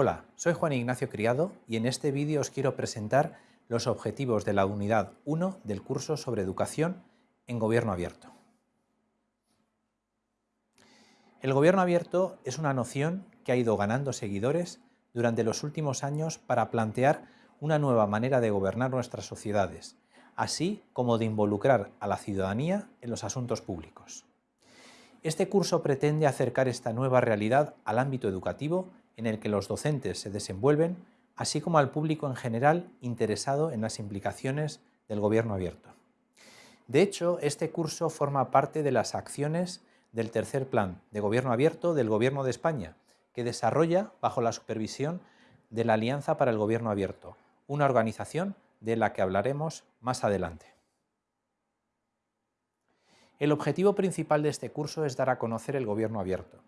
Hola, soy Juan Ignacio Criado y en este vídeo os quiero presentar los objetivos de la unidad 1 del curso sobre educación en gobierno abierto. El gobierno abierto es una noción que ha ido ganando seguidores durante los últimos años para plantear una nueva manera de gobernar nuestras sociedades, así como de involucrar a la ciudadanía en los asuntos públicos. Este curso pretende acercar esta nueva realidad al ámbito educativo en el que los docentes se desenvuelven, así como al público en general interesado en las implicaciones del gobierno abierto. De hecho, este curso forma parte de las acciones del tercer plan de gobierno abierto del Gobierno de España, que desarrolla bajo la supervisión de la Alianza para el Gobierno Abierto, una organización de la que hablaremos más adelante. El objetivo principal de este curso es dar a conocer el gobierno abierto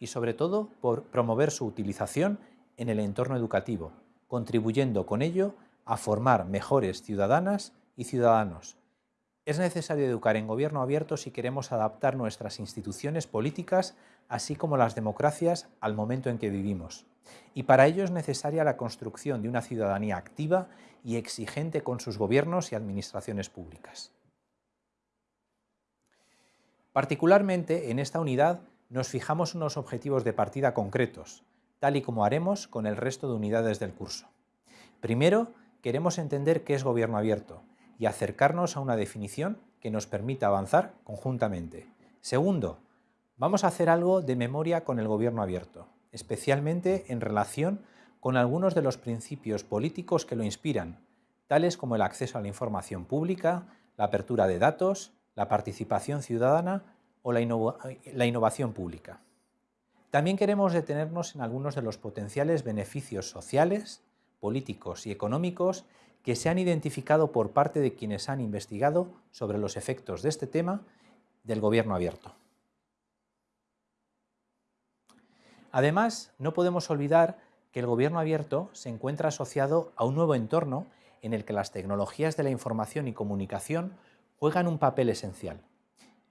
y sobre todo por promover su utilización en el entorno educativo, contribuyendo con ello a formar mejores ciudadanas y ciudadanos. Es necesario educar en gobierno abierto si queremos adaptar nuestras instituciones políticas, así como las democracias, al momento en que vivimos. Y para ello es necesaria la construcción de una ciudadanía activa y exigente con sus gobiernos y administraciones públicas. Particularmente en esta unidad nos fijamos unos objetivos de partida concretos, tal y como haremos con el resto de unidades del curso. Primero, queremos entender qué es gobierno abierto y acercarnos a una definición que nos permita avanzar conjuntamente. Segundo, vamos a hacer algo de memoria con el gobierno abierto, especialmente en relación con algunos de los principios políticos que lo inspiran, tales como el acceso a la información pública, la apertura de datos, la participación ciudadana o la, innovación pública. También queremos detenernos en algunos de los potenciales beneficios sociales, políticos y económicos que se han identificado por parte de quienes han investigado sobre los efectos de este tema del gobierno abierto. Además, no podemos olvidar que el gobierno abierto se encuentra asociado a un nuevo entorno en el que las tecnologías de la información y comunicación juegan un papel esencial.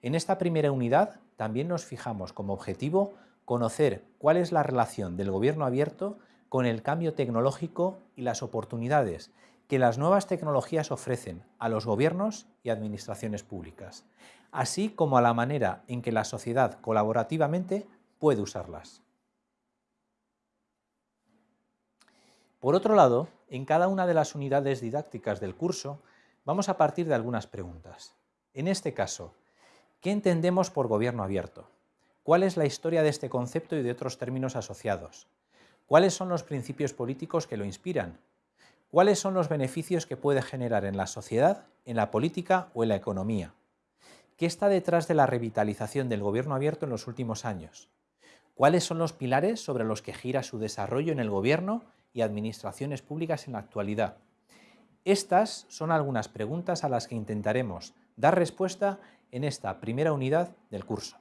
En esta primera unidad también nos fijamos como objetivo conocer cuál es la relación del gobierno abierto con el cambio tecnológico y las oportunidades que las nuevas tecnologías ofrecen a los gobiernos y administraciones públicas, así como a la manera en que la sociedad colaborativamente puede usarlas. Por otro lado, en cada una de las unidades didácticas del curso vamos a partir de algunas preguntas. En este caso, ¿qué entendemos por gobierno abierto? ¿Cuál es la historia de este concepto y de otros términos asociados? ¿Cuáles son los principios políticos que lo inspiran? ¿Cuáles son los beneficios que puede generar en la sociedad, en la política o en la economía? ¿Qué está detrás de la revitalización del gobierno abierto en los últimos años? ¿Cuáles son los pilares sobre los que gira su desarrollo en el gobierno y administraciones públicas en la actualidad? Estas son algunas preguntas a las que intentaremos dar respuesta en esta primera unidad del curso.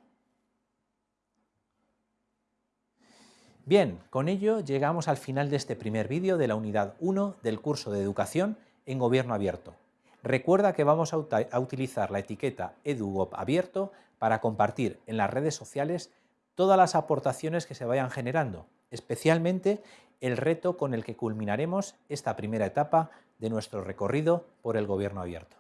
Bien, con ello llegamos al final de este primer vídeo de la unidad 1 del curso de Educación en Gobierno Abierto. Recuerda que vamos a, utilizar la etiqueta EduGov Abierto para compartir en las redes sociales todas las aportaciones que se vayan generando, especialmente el reto con el que culminaremos esta primera etapa de nuestro recorrido por el Gobierno Abierto.